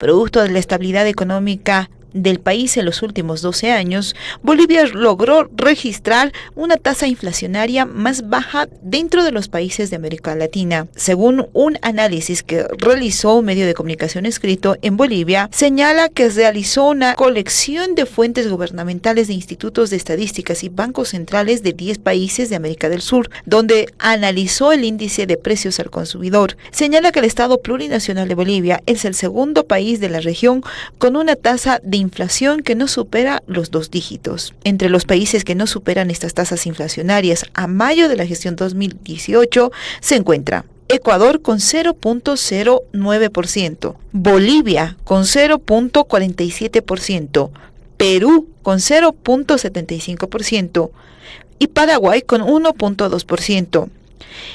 Producto de la estabilidad económica del país en los últimos 12 años, Bolivia logró registrar una tasa inflacionaria más baja dentro de los países de América Latina. Según un análisis que realizó un medio de comunicación escrito en Bolivia, señala que realizó una colección de fuentes gubernamentales de institutos de estadísticas y bancos centrales de 10 países de América del Sur, donde analizó el índice de precios al consumidor. Señala que el Estado plurinacional de Bolivia es el segundo país de la región con una tasa de inflación que no supera los dos dígitos. Entre los países que no superan estas tasas inflacionarias a mayo de la gestión 2018 se encuentra Ecuador con 0.09%, Bolivia con 0.47%, Perú con 0.75% y Paraguay con 1.2%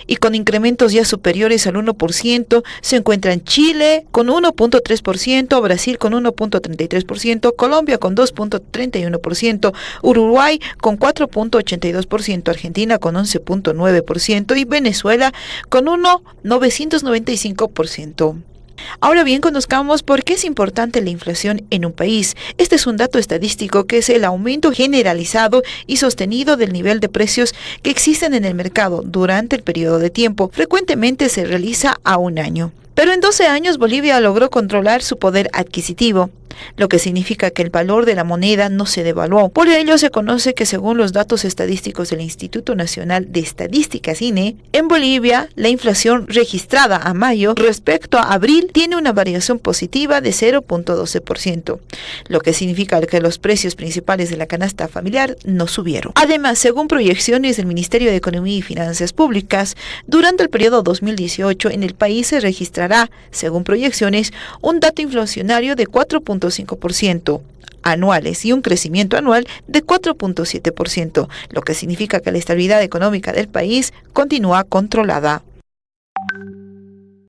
y con incrementos ya superiores al 1%, se encuentran Chile con 1.3%, Brasil con 1.33%, Colombia con 2.31%, Uruguay con 4.82%, Argentina con 11.9% y Venezuela con 1.995%. Ahora bien, conozcamos por qué es importante la inflación en un país. Este es un dato estadístico que es el aumento generalizado y sostenido del nivel de precios que existen en el mercado durante el periodo de tiempo. Frecuentemente se realiza a un año. Pero en 12 años Bolivia logró controlar su poder adquisitivo lo que significa que el valor de la moneda no se devaluó. Por ello se conoce que según los datos estadísticos del Instituto Nacional de Estadísticas INE, en Bolivia la inflación registrada a mayo respecto a abril tiene una variación positiva de 0.12%, lo que significa que los precios principales de la canasta familiar no subieron. Además, según proyecciones del Ministerio de Economía y Finanzas Públicas, durante el periodo 2018 en el país se registrará, según proyecciones, un dato inflacionario de 4.2%, 3.5% anuales y un crecimiento anual de 4.7%, lo que significa que la estabilidad económica del país continúa controlada.